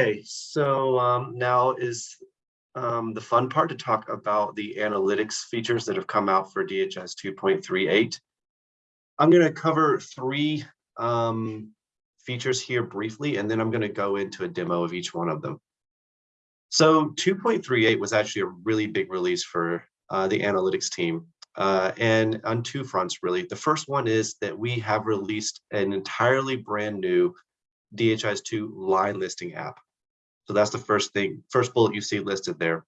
Okay, so um, now is um, the fun part to talk about the analytics features that have come out for DHIS 2.38. I'm going to cover three um, features here briefly, and then I'm going to go into a demo of each one of them. So 2.38 was actually a really big release for uh, the analytics team. Uh, and on two fronts, really. The first one is that we have released an entirely brand new DHIS2 line listing app. So that's the first thing, first bullet you see listed there.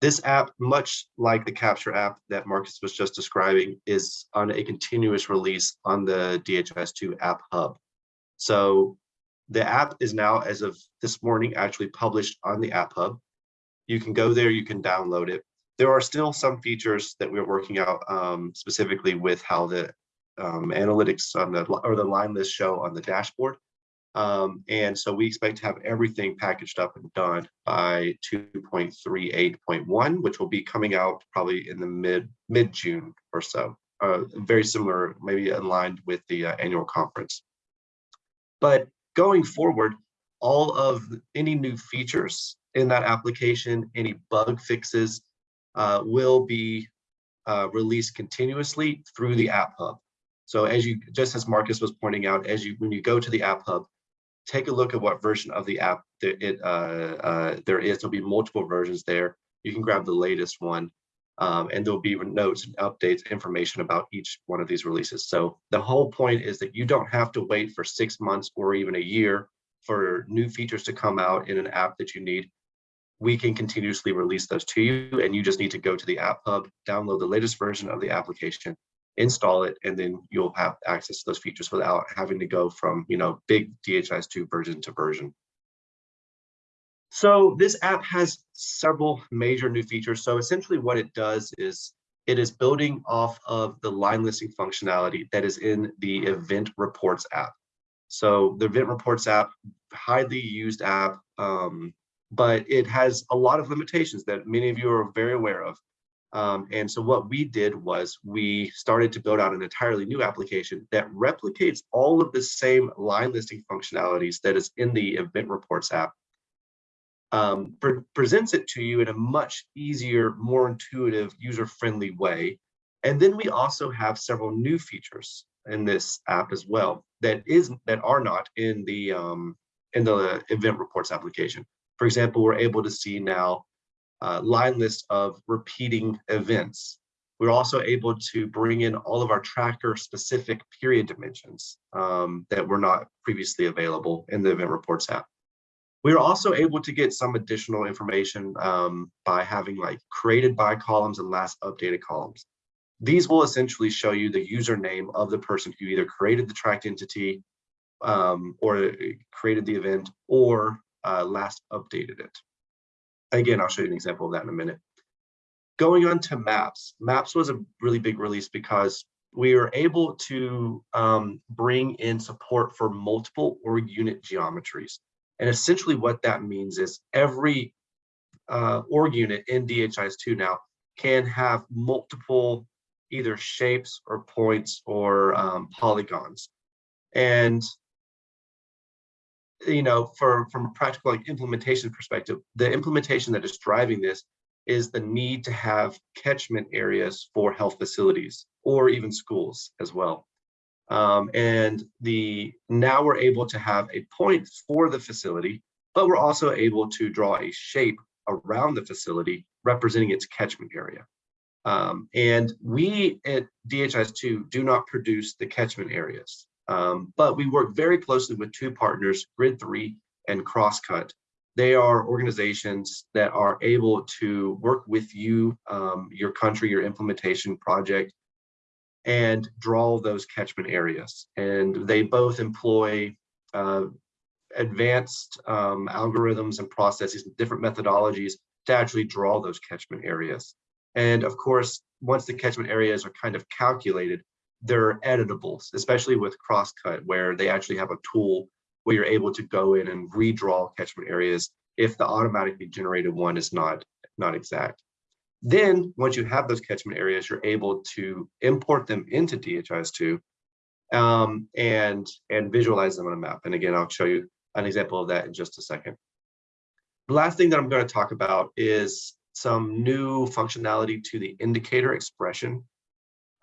This app, much like the Capture app that Marcus was just describing, is on a continuous release on the DHIS2 app hub. So the app is now, as of this morning, actually published on the app hub. You can go there, you can download it. There are still some features that we're working out um, specifically with how the um, analytics on the or the line list show on the dashboard. Um, and so we expect to have everything packaged up and done by 2.38.1, which will be coming out probably in the mid mid June or so. Uh, very similar, maybe aligned with the uh, annual conference. But going forward, all of any new features in that application, any bug fixes, uh, will be uh, released continuously through the App Hub. So as you, just as Marcus was pointing out, as you when you go to the App Hub, take a look at what version of the app it uh, uh, there is. There'll be multiple versions there. You can grab the latest one, um, and there'll be notes and updates, information about each one of these releases. So the whole point is that you don't have to wait for six months or even a year for new features to come out in an app that you need we can continuously release those to you and you just need to go to the app hub, download the latest version of the application, install it, and then you'll have access to those features without having to go from, you know, big DHIS2 version to version. So this app has several major new features. So essentially what it does is it is building off of the line listing functionality that is in the event reports app. So the event reports app, highly used app, um, but it has a lot of limitations that many of you are very aware of. Um, and so what we did was we started to build out an entirely new application that replicates all of the same line listing functionalities that is in the event reports app, um, pre presents it to you in a much easier, more intuitive, user-friendly way. And then we also have several new features in this app as well that is that are not in the um, in the event reports application. For example, we're able to see now uh, line list of repeating events. We're also able to bring in all of our tracker specific period dimensions um, that were not previously available in the event reports app. We are also able to get some additional information um, by having like created by columns and last updated columns. These will essentially show you the username of the person who either created the tracked entity um, or created the event or uh, last updated it. Again, I'll show you an example of that in a minute. Going on to maps. Maps was a really big release because we were able to um, bring in support for multiple org unit geometries. And essentially what that means is every uh, org unit in DHIS2 now can have multiple either shapes or points or um, polygons. And you know, for from a practical like, implementation perspective, the implementation that is driving this is the need to have catchment areas for health facilities or even schools as well. Um, and the now we're able to have a point for the facility, but we're also able to draw a shape around the facility representing its catchment area. Um, and we at DHIS2 do not produce the catchment areas. Um, but we work very closely with two partners, Grid3 and Crosscut. They are organizations that are able to work with you, um, your country, your implementation project, and draw those catchment areas. And they both employ uh, advanced um, algorithms and processes, different methodologies to actually draw those catchment areas. And of course, once the catchment areas are kind of calculated, they're editables, especially with Crosscut, where they actually have a tool where you're able to go in and redraw catchment areas if the automatically generated one is not, not exact. Then once you have those catchment areas, you're able to import them into DHIS2 um, and, and visualize them on a map. And again, I'll show you an example of that in just a second. The last thing that I'm going to talk about is some new functionality to the indicator expression.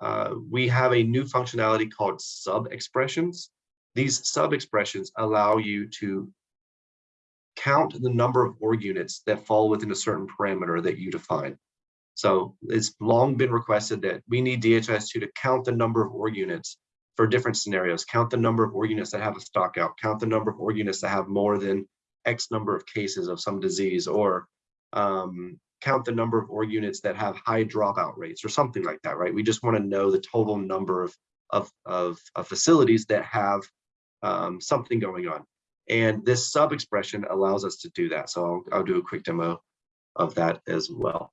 Uh, we have a new functionality called sub-expressions. These sub-expressions allow you to count the number of org units that fall within a certain parameter that you define. So it's long been requested that we need DHIS2 to count the number of org units for different scenarios, count the number of org units that have a stock out, count the number of org units that have more than X number of cases of some disease, or um, count the number of org units that have high dropout rates or something like that, right? We just want to know the total number of, of, of, of facilities that have um, something going on. And this sub expression allows us to do that. So I'll, I'll do a quick demo of that as well.